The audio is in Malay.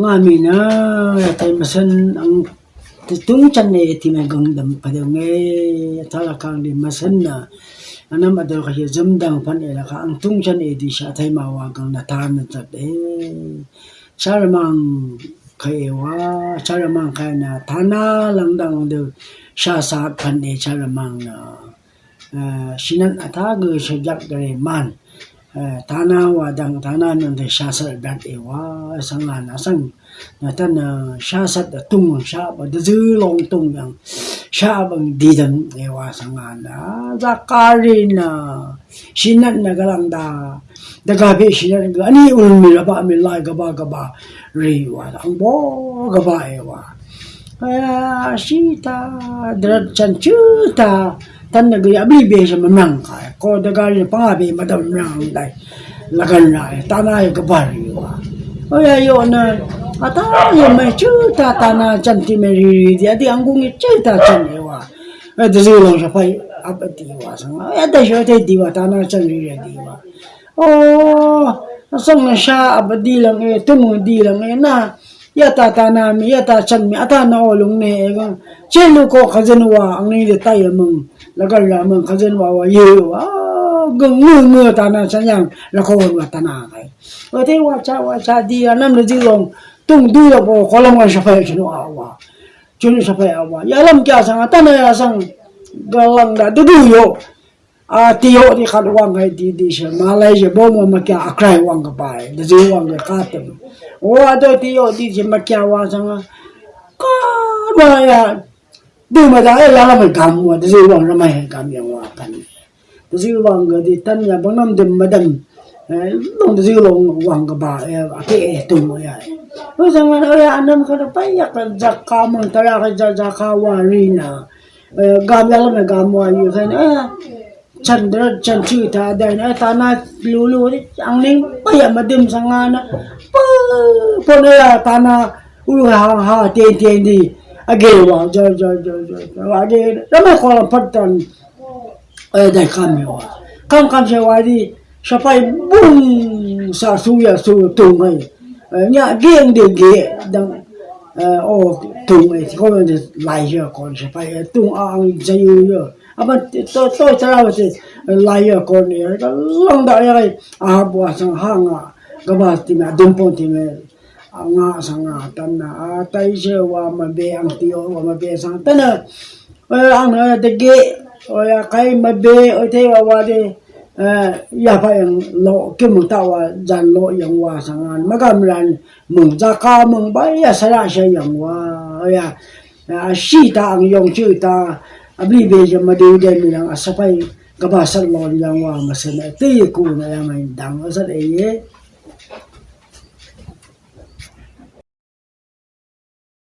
nga mi na tay masan ang tung chan ne ti ma gang dam pa de nge thala kang di masan na anam adal ka ye dâm dang pan e la ka ang tung chan e di sha thai ma wa gang na ta na đấy. E char mang kai wa char mang kai na thana lang dang de sha sa pan e char mang na sinan ata ge shajak gare man thana wa dang thana nên de sha sa bat e wa sang an sang na tan sha sat da tung sha ba de zu long tung yang sha bang di dan e wa sang an da za kari na sinan na galang da da ga be sinan ga yêu mình mi ba mi lai ga ba ga ba ri wa ang bo ga ba e wa ta drat chan chu ta tan na ga bi be sa manang ka ko da ga ri pa be ma da nang dai la ga na ta na ga ba ri wa. O ya yo na ata yo me chu ta ta na chan ti me ri dia di. Ang gung chu ta chan ne wa. E da zi long sa pai ap ti wa sang. Ya da sho te di wa ta na chan ri ri di wa. O sang na sha ap lang e tu di lang e na ยาตาตานามียาตาชันมีอัตานาอลุงเนเองเช่นลูกก็ขจันว่าอันนี้จะตายมึงแล้วก็ลามึงขจันว่าว่าเยอะว่าก็งื่อเงื่อตานาฉันยังแล้วก็วัตานาไงเออที่ว่าชาว่าชาดีอันนั้นเลยที่ลงต้องดูแล้วพอขอลงมาเฉพาะฉันว่าว่าฉันเฉาะว่าอย่าลำแก่สังตานาสังกำลังได้ดูอยู่ yo di khat wang hai di di sha ma lai je bo mo ma kya a krai wang de ji wang ka ka tem o a do ti yo di je ma kya wa sang ka ma ya du ma da e la la ma gam wa. De ji wang ra mai gam yang wa pan de ji wang ga di tan ya bang nam dem ma dam long ji long wang ka ba e a ke e tu mo ya. O sang ma o ya anam ka da pai ya ka ja ka mo ta ya ka ja ja ka wa ri na. Gam ya la ma gam wa yu ka na chan dra chan chu ta da na ta na lu lu ni ang ling pa ya madum sanga na pa po na ya ta na u ha ha te te ni age wa jo jo jo jo wa ge da ma ko pat tan e da kam yo kam kam se wa di sa pai bum sa su ya su tu ngai nya geng de ge dang เออโอ้ตุงไอ้ที่เขาเป็นไหลเยอะก่อนใช่ไปตุงอ่างจะอยู่เยอะ bua sang hanga ga ba ti na dum pon ti me nga sang a tan na a tai se wa ma be ang ti o wa ma be sang tan na ang de o ya kai ma be o te wa wa de ya pa yang lo ke mu ta wa jan lo yang wa sang an ma gam ran mung za ka ba ya sa ra yang wa ya a ang yong ta abli be je ma de de mi lang asapai ka ba sal lo yang wa ma se na te ku na ya mai dang sa de ye